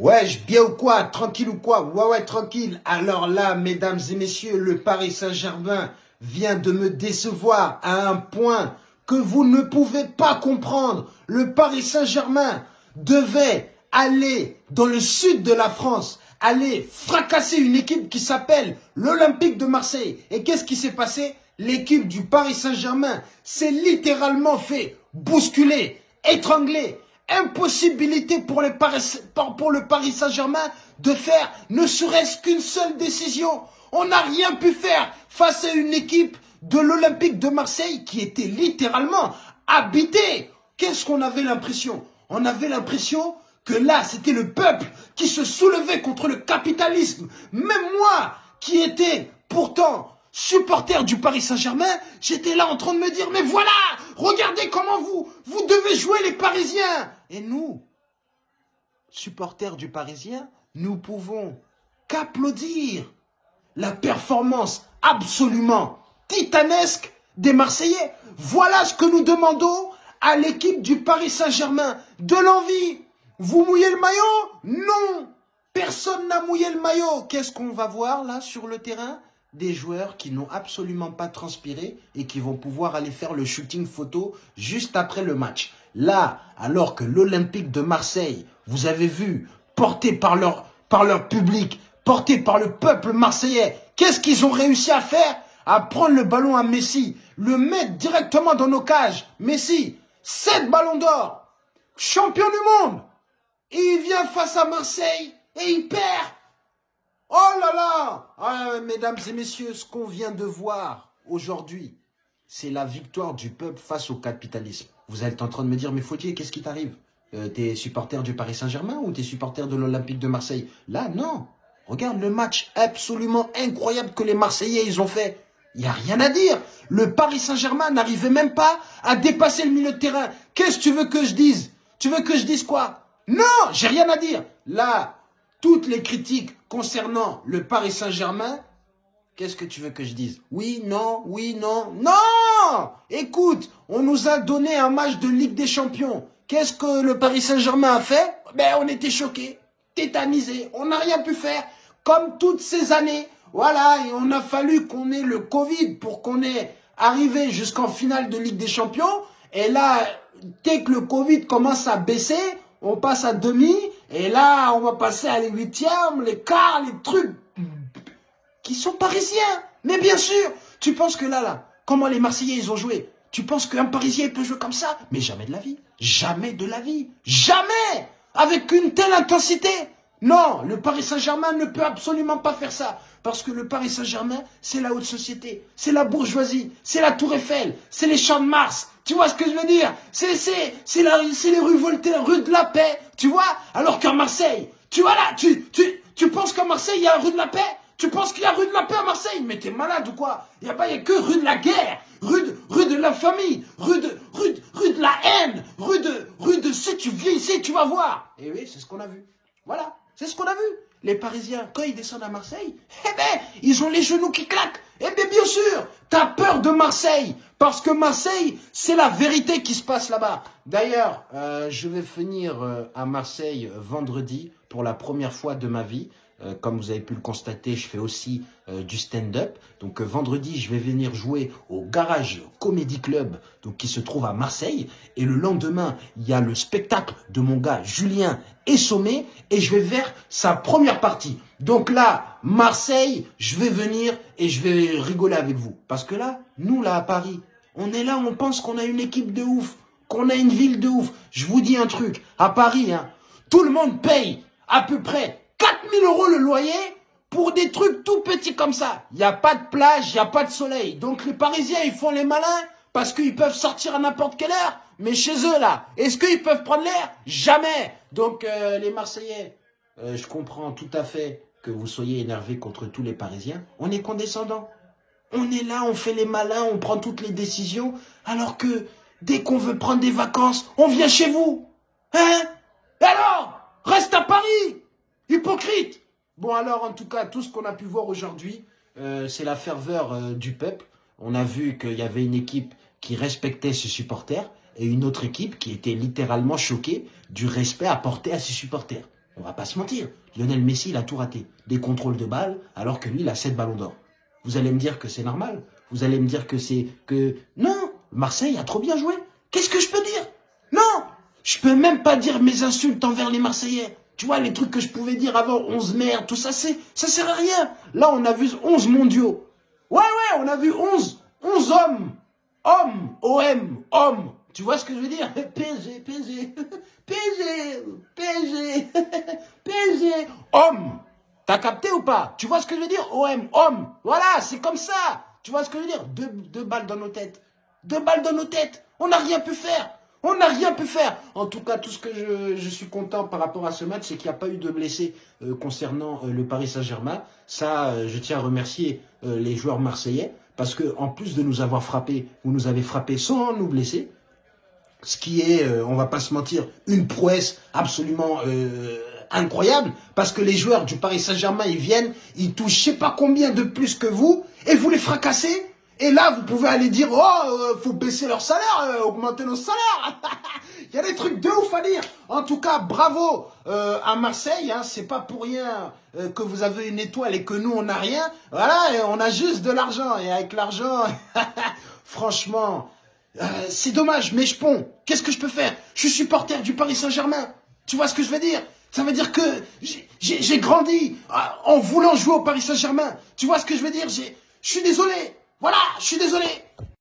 Wesh, bien ou quoi? Tranquille ou quoi? Ouais, ouais, tranquille. Alors là, mesdames et messieurs, le Paris Saint-Germain vient de me décevoir à un point que vous ne pouvez pas comprendre. Le Paris Saint-Germain devait aller dans le sud de la France, aller fracasser une équipe qui s'appelle l'Olympique de Marseille. Et qu'est-ce qui s'est passé? L'équipe du Paris Saint-Germain s'est littéralement fait bousculer, étrangler, impossibilité pour, le Paris Saint-Germain de faire ne serait-ce qu'une seule décision. On n'a rien pu faire face à une équipe de l'Olympique de Marseille qui était littéralement habitée. Qu'est-ce qu'on avait l'impression? On avait l'impression que là, c'était le peuple qui se soulevait contre le capitalisme. Même moi, qui étais pourtant supporter du Paris Saint-Germain, j'étais là en train de me dire, mais voilà, regardez comment vous, vous devez jouer les Parisiens. Et nous, supporters du Parisien, nous pouvons qu'applaudir la performance absolument titanesque des Marseillais. Voilà ce que nous demandons à l'équipe du Paris Saint-Germain. De l'envie. Vous mouillez le maillot? Non. Personne n'a mouillé le maillot. Qu'est-ce qu'on va voir là sur le terrain? Des joueurs qui n'ont absolument pas transpiré et qui vont pouvoir aller faire le shooting photo juste après le match. Là, alors que l'Olympique de Marseille, vous avez vu, porté par leur, par leur public, porté par le peuple marseillais, qu'est-ce qu'ils ont réussi à faire? À prendre le ballon à Messi, le mettre directement dans nos cages. Messi, 7 ballons d'or, champion du monde. Et il vient face à Marseille et il perd. Oh là là ah, Mesdames et messieurs, ce qu'on vient de voir aujourd'hui, c'est la victoire du peuple face au capitalisme. Vous êtes en train de me dire, mais Faudier, qu'est-ce qui t'arrive? Euh, T'es supporter du Paris Saint-Germain ou t'es supporter de l'Olympique de Marseille? Là, non. Regarde le match absolument incroyable que les Marseillais ils ont fait. Il n'y a rien à dire. Le Paris Saint-Germain n'arrivait même pas à dépasser le milieu de terrain. Qu'est-ce que tu veux que je dise? Tu veux que je dise quoi? Non, j'ai rien à dire. Là, toutes les critiques concernant le Paris Saint-Germain, qu'est-ce que tu veux que je dise? Oui, non, oui, non, non! Écoute, on nous a donné un match de Ligue des Champions. Qu'est-ce que le Paris Saint-Germain a fait? Ben, on était choqués, tétanisés, on n'a rien pu faire. Comme toutes ces années, voilà, et on a fallu qu'on ait le Covid pour qu'on ait arrivé jusqu'en finale de Ligue des Champions. Et là, dès que le Covid commence à baisser, on passe à demi, et là, on va passer à les huitièmes, les quarts, les trucs qui sont parisiens. Mais bien sûr, tu penses que là, là, comment les Marseillais, ils ont joué? Tu penses qu'un Parisien peut jouer comme ça? Mais jamais de la vie. Jamais de la vie. Jamais Avec une telle intensité. Non, le Paris Saint-Germain ne peut absolument pas faire ça. Parce que le Paris Saint-Germain, c'est la haute société, c'est la bourgeoisie, c'est la Tour Eiffel, c'est les champs de Mars. Tu vois ce que je veux dire? C'est les rues Voltaire, rue de la Paix, tu vois? Alors qu'à Marseille, tu vois là, tu, tu, penses qu'à Marseille, il y a rue de la Paix? Tu penses qu'il y a rue de la Paix à Marseille? Mais t'es malade ou quoi? Il n'y a, a que rue de la guerre, rue de, rue de l'infamie, rue de, rue, de, rue de la haine, rue de, rue de si tu viens ici, tu vas voir. Et oui, c'est ce qu'on a vu. Voilà, c'est ce qu'on a vu les Parisiens, quand ils descendent à Marseille, eh ben, ils ont les genoux qui claquent. Eh bien, bien sûr, t'as peur de Marseille. Parce que Marseille, c'est la vérité qui se passe là-bas. D'ailleurs, euh, je vais venir euh, à Marseille euh, vendredi pour la première fois de ma vie. Euh, comme vous avez pu le constater, je fais aussi euh, du stand-up. Donc euh, vendredi, je vais venir jouer au Garage Comedy Club, donc qui se trouve à Marseille. Et le lendemain, il y a le spectacle de mon gars Julien Essomé et je vais faire sa première partie. Donc là, Marseille, je vais venir et je vais rigoler avec vous. Parce que là, nous là à Paris, on est là, on pense qu'on a une équipe de ouf, qu'on a une ville de ouf. Je vous dis un truc, à Paris, hein, tout le monde paye à peu près 4000 euros le loyer pour des trucs tout petits comme ça. Il n'y a pas de plage, il n'y a pas de soleil. Donc les Parisiens, ils font les malins parce qu'ils peuvent sortir à n'importe quelle heure. Mais chez eux, là, est-ce qu'ils peuvent prendre l'air? Jamais. Donc euh, les Marseillais, euh, je comprends tout à fait que vous soyez énervés contre tous les Parisiens. On est condescendants. On est là, on fait les malins, on prend toutes les décisions. Alors que dès qu'on veut prendre des vacances, on vient chez vous. Hein? Alors? Reste à Paris Hypocrite Bon alors, en tout cas, tout ce qu'on a pu voir aujourd'hui, euh, c'est la ferveur euh, du peuple. On a vu qu'il y avait une équipe qui respectait ses supporters et une autre équipe qui était littéralement choquée du respect apporté à ses supporters. On va pas se mentir. Lionel Messi, il a tout raté. Des contrôles de balles, alors que lui, il a 7 ballons d'or. Vous allez me dire que c'est normal. Vous allez me dire que c'est... que Non Marseille a trop bien joué. Qu'est-ce que je peux dire? Non Je peux même pas dire mes insultes envers les Marseillais. Tu vois, les trucs que je pouvais dire avant, 11 merdes, tout ça, c'est, ça sert à rien. Là, on a vu 11 mondiaux. Ouais, ouais, on a vu 11, 11 hommes. Hommes, OM, hommes. Tu vois ce que je veux dire? PSG, PSG, PSG, PSG, PSG, homme. T'as capté ou pas? Tu vois ce que je veux dire? OM, homme. Voilà, c'est comme ça. Tu vois ce que je veux dire? Deux, deux balles dans nos têtes. Deux balles dans nos têtes. On n'a rien pu faire. On n'a rien pu faire. En tout cas, tout ce que je, suis content par rapport à ce match, c'est qu'il n'y a pas eu de blessés euh, concernant euh, le Paris Saint-Germain. Ça, euh, je tiens à remercier les joueurs marseillais parce que en plus de nous avoir frappé, vous nous avez frappé sans nous blesser. Ce qui est, on va pas se mentir, une prouesse absolument incroyable parce que les joueurs du Paris Saint-Germain, ils viennent, ils touchent je sais pas combien de plus que vous et vous les fracassez et là, vous pouvez aller dire, oh, euh, faut baisser leur salaire, euh, augmenter nos salaires. Il y a des trucs de ouf à dire. En tout cas, bravo euh, à Marseille. Hein, c'est pas pour rien que vous avez une étoile et que nous, on n'a rien. Voilà, on a juste de l'argent. Et avec l'argent, franchement, c'est dommage. Mais je ponds. Qu'est-ce que je peux faire? Je suis supporter du Paris Saint-Germain. Tu vois ce que je veux dire? Ça veut dire que j'ai grandi en voulant jouer au Paris Saint-Germain. Tu vois ce que je veux dire? Je suis désolé. Voilà, je suis désolé.